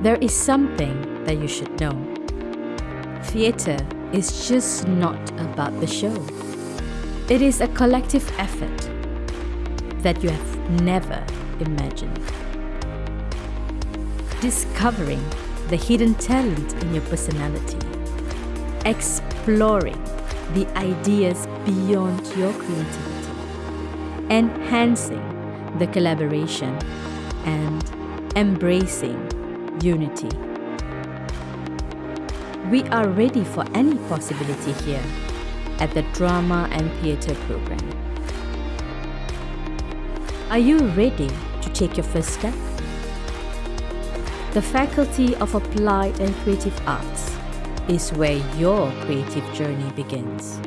there is something that you should know. Theatre is just not about the show. It is a collective effort that you have never imagined. Discovering the hidden talent in your personality. Exploring the ideas beyond your creativity. Enhancing the collaboration and embracing unity. We are ready for any possibility here at the Drama and Theatre program. Are you ready to take your first step? The Faculty of Applied and Creative Arts is where your creative journey begins.